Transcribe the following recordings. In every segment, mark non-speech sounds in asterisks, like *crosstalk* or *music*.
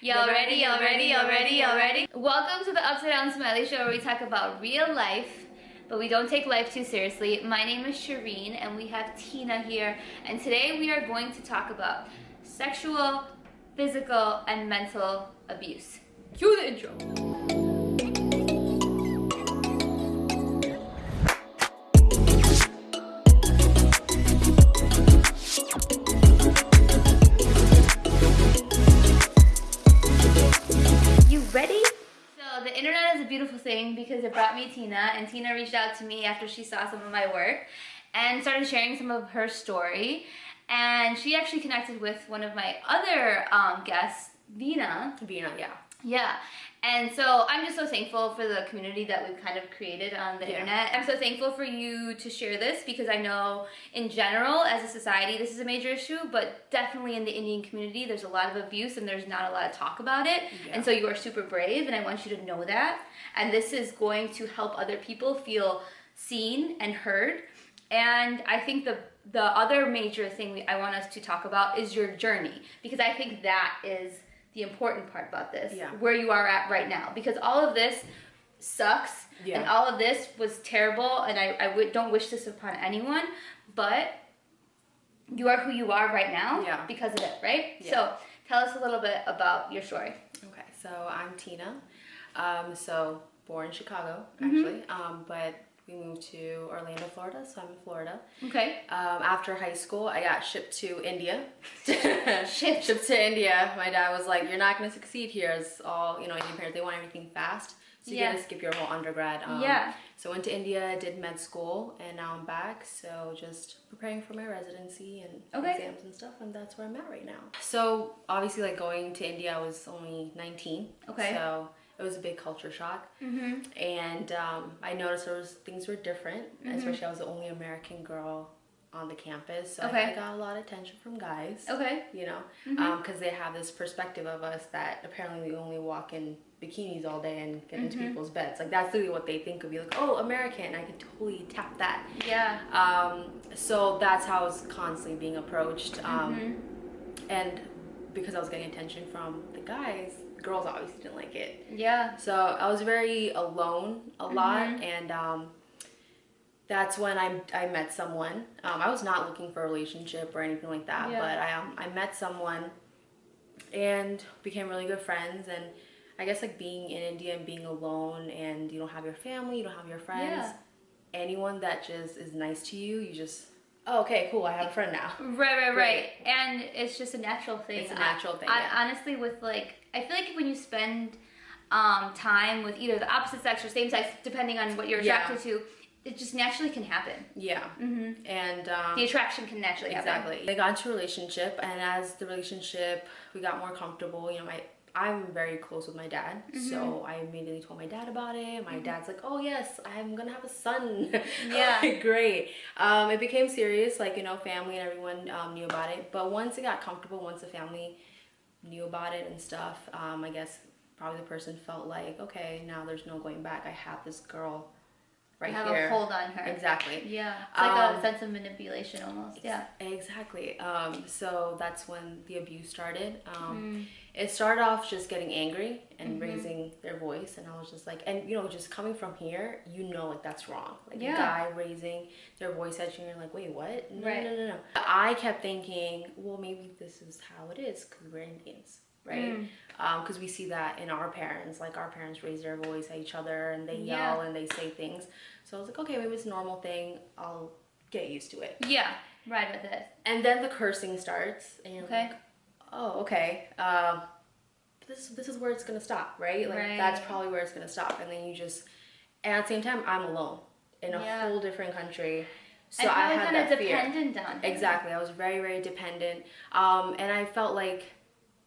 Y'all ready? Y'all ready? Y'all ready? Y'all ready? Welcome to the Upside Down Smiley Show where we talk about real life, but we don't take life too seriously. My name is Shireen and we have Tina here, and today we are going to talk about sexual, physical, and mental abuse. Cue the intro. Beautiful thing because it brought me Tina and Tina reached out to me after she saw some of my work and started sharing some of her story and she actually connected with one of my other um, guests, Vina. Vina, yeah. Yeah. And so I'm just so thankful for the community that we've kind of created on the Yeah. internet. I'm so thankful for you to share this because I know in general as a society this is a major issue, but definitely in the Indian community there's a lot of abuse and there's not a lot of talk about it. Yeah. And so you are super brave and I want you to know that. And this is going to help other people feel seen and heard. And I think the the other major thing I want us to talk about is your journey because I think that is the important part about this Yeah. where you are at right now because all of this sucks Yeah. and all of this was terrible and I, I w- don't wish this upon anyone but you are who you are right now Yeah. because of it right Yeah. so tell us a little bit about your story Okay, so I'm Tina. Um, so born in Chicago, Mm-hmm. actually, um, but we moved to Orlando, Florida. So I'm in Florida. okay Um, after high school, I got shipped to India. *laughs* Shipped. *laughs* shipped to India. My dad was like, "You're not going to succeed here." It's all you know. Indian parents they want everything fast, so you Yeah. got to skip your whole undergrad. Um, Yeah. So went to India, did med school, and now I'm back. So just preparing for my residency and Okay. exams and stuff, and that's where I'm at right now. So obviously, like going to India, I was only 19. Okay. So it was a big culture shock, mm-hmm. and um, I noticed there was things were different, Mm-hmm. especially I was the only American girl on the campus, so Okay. I got a lot of attention from guys okay you know, Mm-hmm. because they have this perspective of us that apparently we only walk in bikinis all day and get into Mm-hmm. people's beds. Like that's literally what they think of you. Like, oh, American, I could totally tap that. yeah Um, so that's how I was constantly being approached. Um, Mm-hmm. and because I was getting attention from the guys, girls obviously didn't like it. yeah So I was very alone a lot, Mm-hmm. and um, that's when I, I met someone. Um, I was not looking for a relationship or anything like that, Yeah. but I um, I met someone and became really good friends. And I guess like being in India and being alone, and you don't have your family, you don't have your friends. Yeah. Anyone that just is nice to you, you just oh okay cool I have a friend now. *laughs* Right, right, right. Right. And it's just a natural thing. It's a natural thing, I, yeah. honestly, with like, I feel like when you spend um, time with either the opposite sex or same sex, depending on what you're Yeah. attracted to, it just naturally can happen. Yeah, hmm and um, The attraction can naturally happen. Exactly. I got into a relationship, and as the relationship, we got more comfortable. You know, my I'm very close with my dad, Mm-hmm. so I immediately told my dad about it. My dad's like, "Oh yes, I'm gonna have a son." *laughs* Yeah. Like, great. Um, it became serious. Like you know, family and everyone um, knew about it. But once it got comfortable, once the family knew about it and stuff, um, I guess probably the person felt like, okay, now there's no going back. I have this girl right have here. a hold on her. Exactly. Yeah. It's like a Um, sense of manipulation almost. Yeah. Exactly. Um, so that's when the abuse started. Um, Mm. It started off just getting angry and Mm-hmm. raising their voice, and I was just like, and you know, just coming from here, you know, like that's wrong. Like Yeah. a guy raising their voice at you, and you're like, wait, what? No, Right. no, no, no. I kept thinking, well, maybe this is how it is because we're Indians. Right, Mm. because we see that in our parents. Like our parents raise their voice at each other and they Yeah. yell and they say things. So I was like, okay, maybe it's a normal thing. I'll get used to it. Yeah. Ride with it. And then the cursing starts, and you're Okay. like, oh, okay. Um, this this is where it's gonna stop, right? Like that's probably where it's gonna stop. And then you just, and at the same time, I'm alone in a Yeah. whole different country, so I probably had kind that of fear. dependent on him. Exactly, I was very very dependent, um, and I felt like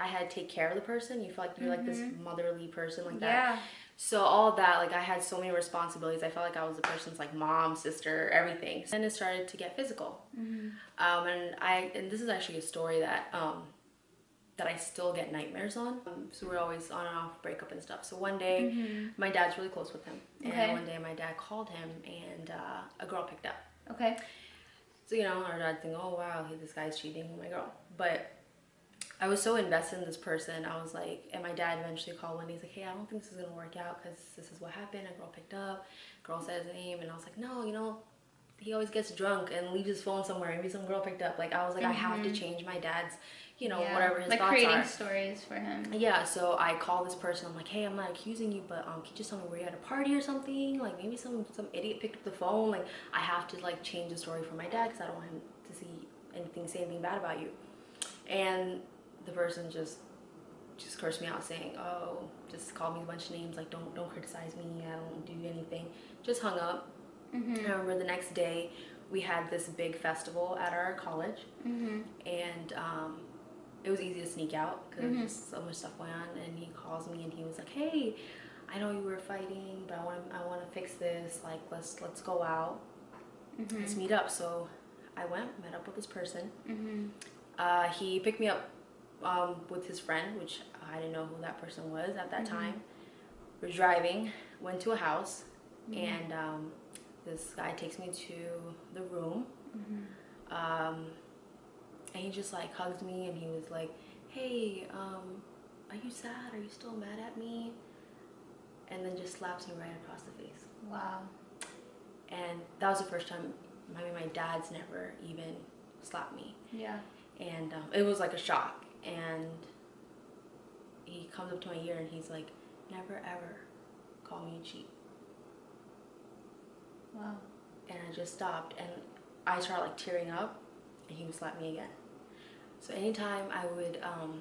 I had to take care of the person. You feel like you're like this motherly person like that. Mm-hmm. Yeah. So all that, like I had so many responsibilities. I felt like I was the person's like mom, sister, everything. Then it started to get physical. Mm-hmm. Um, and I and this is actually a story that um, that I still get nightmares on. Um, so we're always on and off breakup and stuff. So one day, my dad's really close with him, and. Okay. one day my dad called him, and uh, a girl picked up. Okay. So you know, our dad think, oh wow, this guy's cheating on my girl. But I was so invested in this person. I was like, and my dad eventually called one. He's like, hey, I don't think this is gonna work out because this is what happened. A girl picked up, girl said his name, and I was like, no, you know, he always gets drunk and leaves his phone somewhere. Maybe some girl picked up. Like I was like, I have to change my dad's, you know, Yeah. whatever his like thoughts creating are. stories for him. Yeah, so I call this person. I'm like, hey, I'm not accusing you, but um, can you just tell me were you at a party or something? Like maybe some some idiot picked up the phone. Like I have to like change the story for my dad because I don't want him to see anything, say anything bad about you. And the person just just cursed me out, saying, oh, just called me a bunch of names. Like don't don't criticize me. I don't do anything. Just hung up. Mm-hmm. I remember the next day we had this big festival at our college Mm-hmm. and um, it was easy to sneak out because was just so much stuff going on. And he calls me and he was like, "Hey, I know you were fighting, but I want I want to fix this. Like, let's let's go out, Mm-hmm. let's meet up." So I went, met up with this person. Mm-hmm. Uh, he picked me up um, with his friend, which I didn't know who that person was at that Mhm. time. We're driving, went to a house, and um, this guy takes me to the room. Mm-hmm. um, and he just like hugs me and he was like hey um, are you sad are you still mad at me and then just slaps me right across the face Wow. and that was the first time I mean my dad's never even slapped me Yeah. and um, it was like a shock and he comes up to my ear and he's like never ever call me a cheat Wow. and I just stopped and I started like tearing up and he would slap me again. So anytime I would um,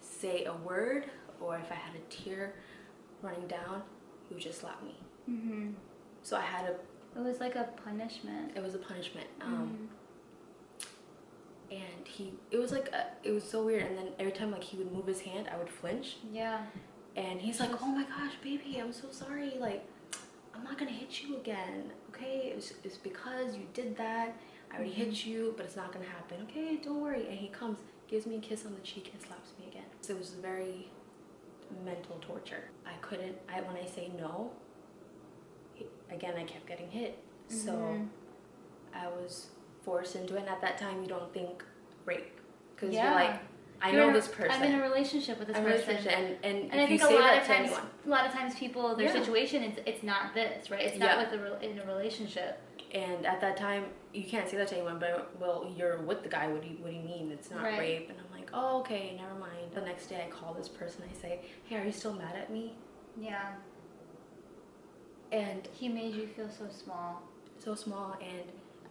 say a word or if I had a tear running down, he would just slap me. Mm-hmm. So I had a, It was like a punishment. it was a punishment. Um, Mhm. And he, it was like, a, it was so weird. And then every time like he would move his hand, I would flinch. Yeah. And he's like, oh my gosh, baby, I'm so sorry. Like, I'm not gonna hit you again, okay? It's, it's because you did that. I already hit you, but it's not gonna happen, okay? Don't worry. And he comes, gives me a kiss on the cheek, and slaps me again. So it was very mental torture. I couldn't, I when I say no, he, again, I kept getting hit. So Mhm. I was forced into it. And at that time, you don't think rape. Because Yeah. you're like, I know this person. I'm in a relationship with this I'm person. and, and, And I if you think a say lot that of to times, anyone, a lot of times people, their Yeah. situation, it's, it's not this, right? It's Yeah. not with the re- in a relationship. And at that time, you can't say that to anyone, but well, you're with the guy. What do you What do you mean? It's not Right. rape. And I'm like, oh, okay, never mind. The next day, I call this person. I say, hey, are you still mad at me? Yeah. And He made you feel so small. so small. And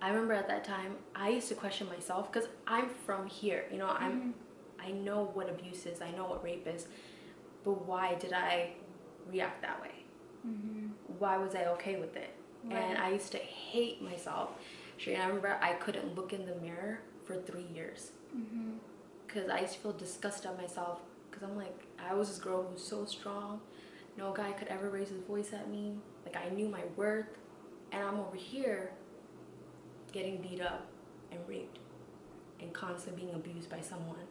I remember at that time, I used to question myself because I'm from here. You know, I'm Mhm. I know what abuse is. I know what rape is. But why did I react that way? Mm-hmm. Why was I okay with it? And I used to hate myself. Sure, I remember I couldn't look in the mirror for three years. Mm-hmm. because I used to feel disgusted at myself because I'm like I was this girl who was so strong no guy could ever raise his voice at me like I knew my worth and I'm over here getting beat up and raped and constantly being abused by someone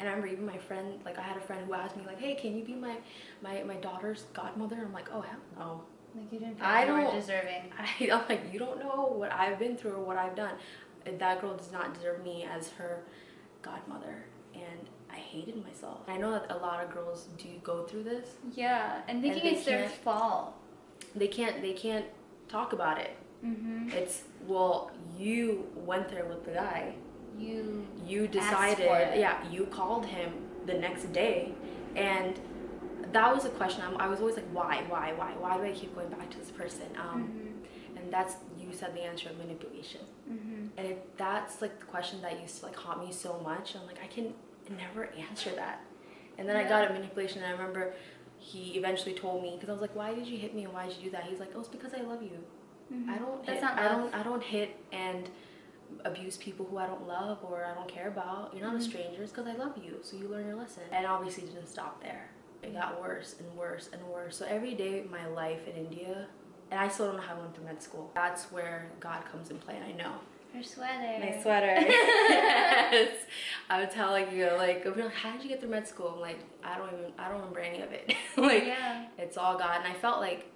and I remember even my friend like I had a friend who asked me like hey can you be my my, my daughter's godmother I'm like oh hell no Like you didn't feel I don't- deserving. *laughs* I, I'm like, you don't know what I've been through or what I've done. That girl does not deserve me as her godmother. And I hated myself. I know that a lot of girls do go through this. Yeah, and thinking they it's their fault. They can't they can't talk about it. Mm-hmm. It's well, you went there with the guy. You. You decided yeah, you called him the next day and that was a question. I'm, I was always like, why, why, why, why do I keep going back to this person? Um, Mm-hmm. And that's you said the answer of manipulation. Mm-hmm. And it, that's like the question that used to like haunt me so much. I'm like, I can never answer that. And then I got a manipulation, and I remember he eventually told me because I was like, why did you hit me and why did you do that? He's like, oh, it's because I love you. Mm-hmm. I don't. That's hit, not I love. don't. I don't hit and abuse people who I don't love or I don't care about. You're not Mhm. a stranger. It's because I love you. So you learn your lesson. And obviously, it didn't stop there. It got worse and worse and worse. So every day of my life in India, and I still don't know how I went through med school. That's where God comes in play, and I know. Her sweater. My sweater. *laughs* yes. I would tell like you know, like like, how did you get through med school? I'm like, I don't even I don't remember any of it. *laughs* like yeah. it's all God. And I felt like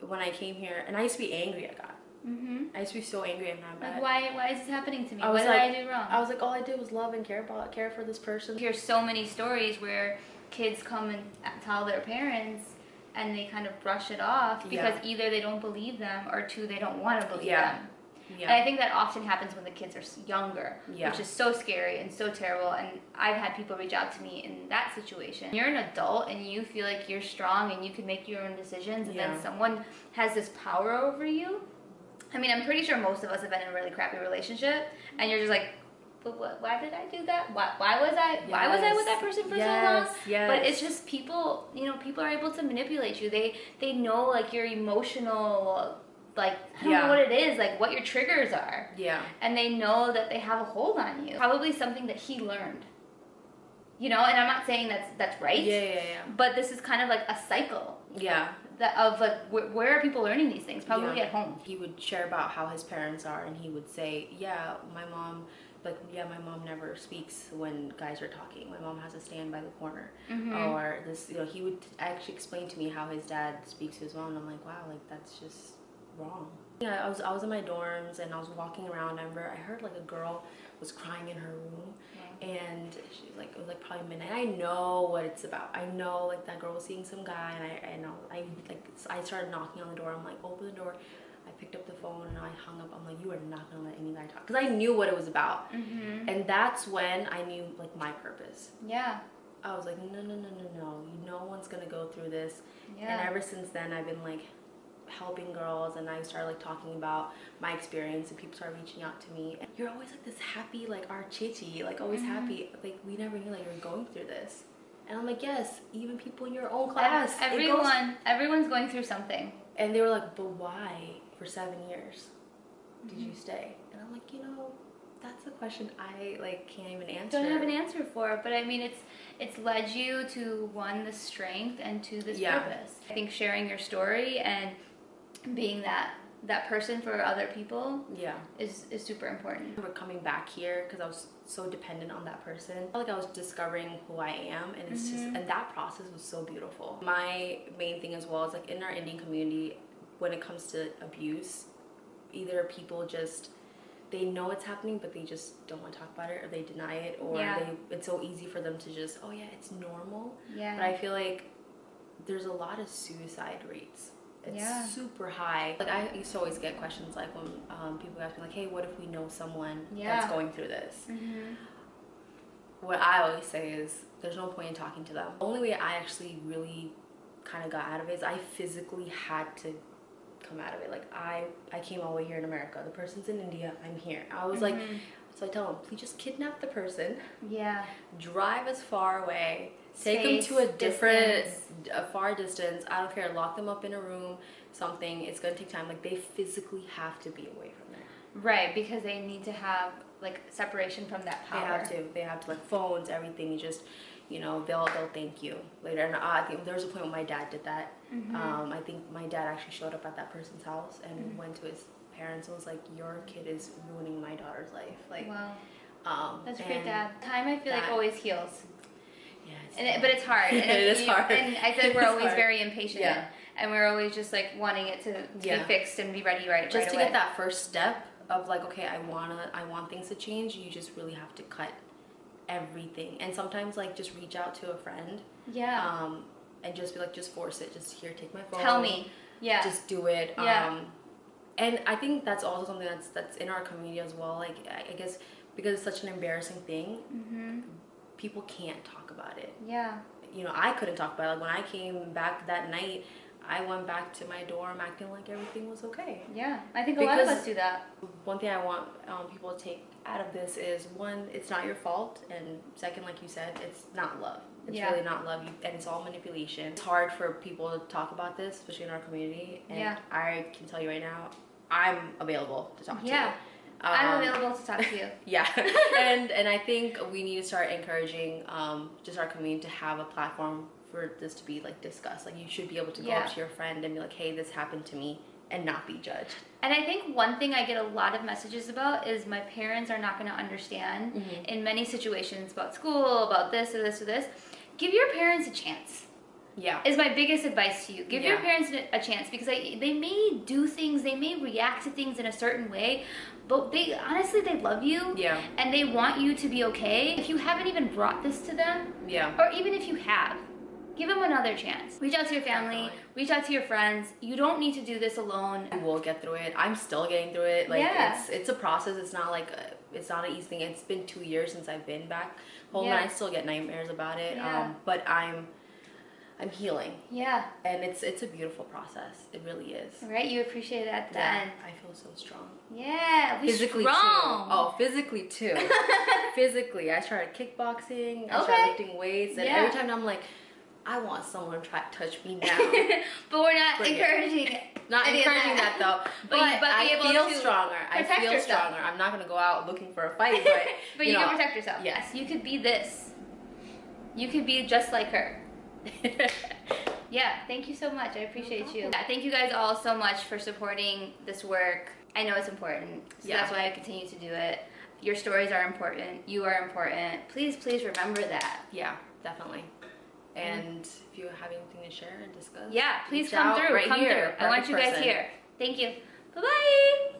when I came here, and I used to be angry at God. Mm-hmm. I used to be so angry and mad. Like, why, why is this happening to me? I What was did like- I do wrong? I was like, all I did was love and care about, care for this person. I hear so many stories where kids come and tell their parents and they kind of brush it off because Yeah. either they don't believe them or two, they don't want to believe Yeah. them. And I think that often happens when the kids are younger, Yeah. which is so scary and so terrible. And I've had people reach out to me in that situation. You're an adult and you feel like you're strong and you can make your own decisions, and Yeah. then someone has this power over you. I mean, I'm pretty sure most of us have been in a really crappy relationship, and you're just like, but what, why did I do that? Why, why was I why was I with that person for so long? Yes, yes. But it's just people, you know, people are able to manipulate you. They they know like your emotional like I don't Yeah. know what it is, like what your triggers are. Yeah. And they know that they have a hold on you. Probably something that he learned. You know, and I'm not saying that's that's right. Yeah, yeah, yeah. But this is kind of like a cycle Yeah. That of like where, where are people learning these things? Probably Yeah. at home. He would share about how his parents are, and he would say, "Yeah, my mom, like, yeah, my mom never speaks when guys are talking. My mom has to stand by the corner." Mhm. Or this, you know, he would actually explain to me how his dad speaks to his mom, and I'm like, "Wow, like that's just wrong." Yeah, I was I was in my dorms and I was walking around. I remember I heard like a girl was crying in her room, and she was like it was like probably midnight. I know what it's about. I know like that girl was seeing some guy, and I I know I like I started knocking on the door. I'm like, open the door. I picked up the phone and I hung up. I'm like, you are not gonna let any guy talk, because I knew what it was about, Mhm. and that's when I knew like my purpose. Yeah. I was like, no, no, no, no, no. No one's gonna go through this. Yeah. And ever since then, I've been like helping girls, and I started like talking about my experience, and people started reaching out to me. And you're always like this happy, like our chichi, like always Mhm. happy. Like we never knew like you were going through this. And I'm like, yes, even people in your own class. it goes- Everyone, everyone's going through something. and they were like, but why for seven years did Mm-hmm. you stay? And I'm like, you know, that's a question I like can't even answer. Don't have an answer for it, but I mean, it's it's led you to one the strength and to this Yeah. purpose. I think sharing your story and being that that person for other people Yeah. is is super important. remember coming back here because I was so dependent on that person. I felt like I was discovering who I am, and it's just Mhm. and that process was so beautiful. My main thing as well is like in our Indian community, when it comes to abuse, either people just they know it's happening but they just don't want to talk about it or they deny it or Yeah. they it's so easy for them to just oh yeah it's normal Yeah. but I feel like there's a lot of suicide rates. It's Yeah. super high. Like I used to always get questions like when um, people ask me like, "Hey, what if we know someone Yeah. that's going through this?" hmm What I always say is, there's no point in talking to them. The only way I actually really kind of got out of it is I physically had to come out of it. Like I, I came all the way here in America. The person's in India. I'm here. I was like, Mhm. so I tell them, please just kidnap the person Yeah. drive as far away take them to a different distance. a far distance. I don't care. Lock them up in a room something. It's going to take time. Like they physically have to be away from there. Right, because they need to have like separation from that power they have to. They have to like phones everything. You just you know they'll they'll thank you later. And i think there was a point when my dad did that. Mhm. um, i think my dad actually showed up at that person's house and Mhm. went to his parents and was like your kid is ruining my daughter's life. Like wow, um that's great, Dad. Time I feel like always heals. Yeah it's And it, but it's hard. And *laughs* It is you- hard. And I feel *laughs* like we're always hard. very impatient. Yeah. And we're always just like wanting it to, Yeah. be fixed and be ready right now. just right to away. get that first step of like okay i wanna i want things to change you just really have to cut everything and sometimes like just reach out to a friend Yeah. um and just be like just force it just here take my phone Tell me. Yeah. just do it Yeah. um and i think that's also something that's that's in our community as well like i, I guess because it's such an embarrassing thing hmm people can't talk about it Yeah. you know i couldn't talk about it like when i came back that night i went back to my dorm acting like everything was okay Yeah. I think a lot of us do that. one thing I want um, people to take out of this is one, it's not your fault, and second, like you said, it's not love. It's Yeah. really not love, you, and it's all manipulation. It's hard for people to talk about this, especially in our community. And Yeah. I can tell you right now, I'm available to talk Yeah. to. you. I'm Um, available to talk to you. *laughs* Yeah, and and I think we need to start encouraging um, just our community to have a platform for this to be like discussed. Like you should be able to go Yeah. up to your friend and be like, "Hey, this happened to me," and not be judged. And I think one thing I get a lot of messages about is my parents are not going to understand Mhm. in many situations about school, about this or this or this. Give your parents a chance. Yeah. is my biggest advice to you. Give your parents a chance because they, they may do things, they may react to things in a certain way, but they honestly they love you Yeah. and they want you to be okay. If you haven't even brought this to them, Yeah. or even if you have, give them another chance. Reach out to your family, reach out to your friends. You don't need to do this alone. We'll get through it. I'm still getting through it. Like Yeah. it's it's a process. It's not like a, it's not an easy thing. It's been two years since I've been back home, Yeah. and I still get nightmares about it. Yeah. Um, but I'm I'm healing, Yeah, and it's it's a beautiful process. It really is. right? You appreciate it at the Yeah, end. I feel so strong. Yeah, we physically strong. too. Oh, physically too. *laughs* physically, I started kickboxing. I Okay. started lifting weights, and Yeah. every time I'm like, I want someone to try to touch me now. *laughs* but we're not Bring it. encouraging *laughs* Not encouraging that, though, But but, you- but I feel stronger. I feel yourself. stronger. I'm not gonna go out looking for a fight, but But you, know, can protect yourself. yes. You could be this. You could be just like her. *laughs* Yeah, thank you so much. I appreciate you. Yeah, thank you guys all so much for supporting this work. I know it's important, so Yeah. that's why I continue to do it. Your stories are important. You are important. Please, please remember that. yeah, definitely. And if you have anything to share and discuss, Yeah, please come through. right come here, through. I want you guys person. here. Thank you. Bye bye.